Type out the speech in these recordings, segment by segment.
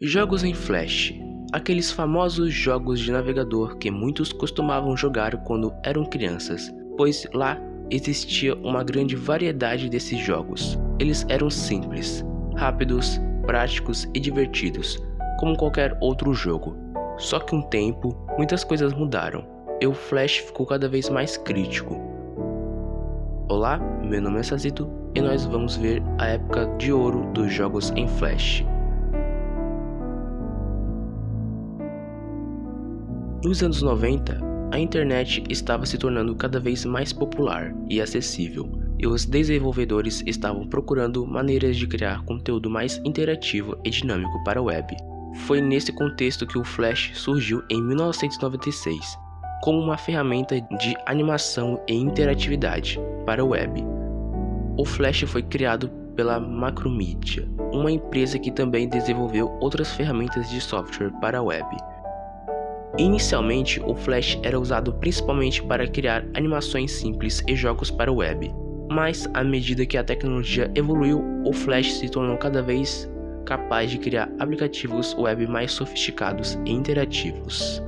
Jogos em Flash Aqueles famosos jogos de navegador que muitos costumavam jogar quando eram crianças, pois lá existia uma grande variedade desses jogos. Eles eram simples, rápidos, práticos e divertidos, como qualquer outro jogo. Só que um tempo, muitas coisas mudaram e o Flash ficou cada vez mais crítico. Olá, meu nome é Sazito e nós vamos ver a época de ouro dos jogos em Flash. Nos anos 90, a internet estava se tornando cada vez mais popular e acessível, e os desenvolvedores estavam procurando maneiras de criar conteúdo mais interativo e dinâmico para a web. Foi nesse contexto que o Flash surgiu em 1996, como uma ferramenta de animação e interatividade para a web. O Flash foi criado pela Macromedia, uma empresa que também desenvolveu outras ferramentas de software para a web. Inicialmente, o Flash era usado principalmente para criar animações simples e jogos para web, mas à medida que a tecnologia evoluiu, o Flash se tornou cada vez capaz de criar aplicativos web mais sofisticados e interativos.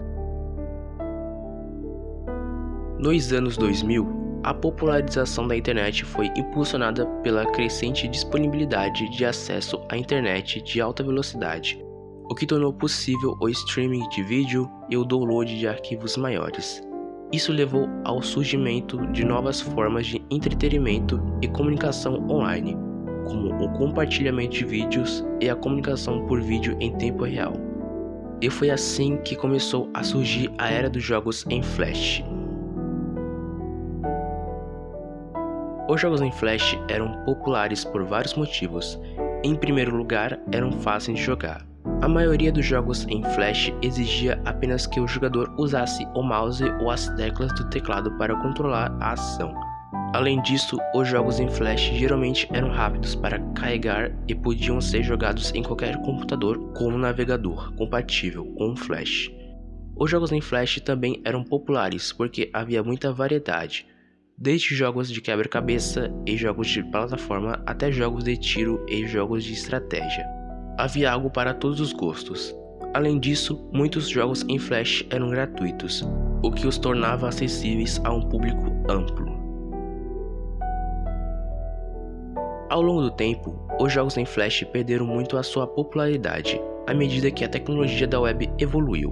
Nos anos 2000, a popularização da internet foi impulsionada pela crescente disponibilidade de acesso à internet de alta velocidade, o que tornou possível o streaming de vídeo e o download de arquivos maiores. Isso levou ao surgimento de novas formas de entretenimento e comunicação online, como o compartilhamento de vídeos e a comunicação por vídeo em tempo real. E foi assim que começou a surgir a era dos jogos em Flash. Os jogos em Flash eram populares por vários motivos. Em primeiro lugar, eram fáceis de jogar. A maioria dos jogos em Flash exigia apenas que o jogador usasse o mouse ou as teclas do teclado para controlar a ação. Além disso, os jogos em Flash geralmente eram rápidos para carregar e podiam ser jogados em qualquer computador com um navegador compatível com o Flash. Os jogos em Flash também eram populares porque havia muita variedade, desde jogos de quebra-cabeça e jogos de plataforma até jogos de tiro e jogos de estratégia havia algo para todos os gostos. Além disso, muitos jogos em Flash eram gratuitos, o que os tornava acessíveis a um público amplo. Ao longo do tempo, os jogos em Flash perderam muito a sua popularidade à medida que a tecnologia da web evoluiu,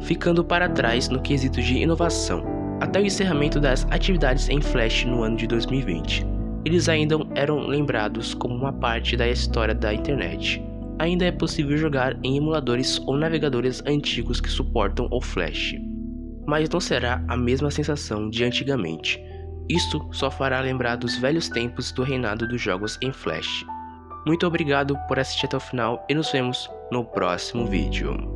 ficando para trás no quesito de inovação, até o encerramento das atividades em Flash no ano de 2020. Eles ainda eram lembrados como uma parte da história da internet, ainda é possível jogar em emuladores ou navegadores antigos que suportam o Flash. Mas não será a mesma sensação de antigamente. Isto só fará lembrar dos velhos tempos do reinado dos jogos em Flash. Muito obrigado por assistir até o final e nos vemos no próximo vídeo.